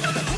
Yeah.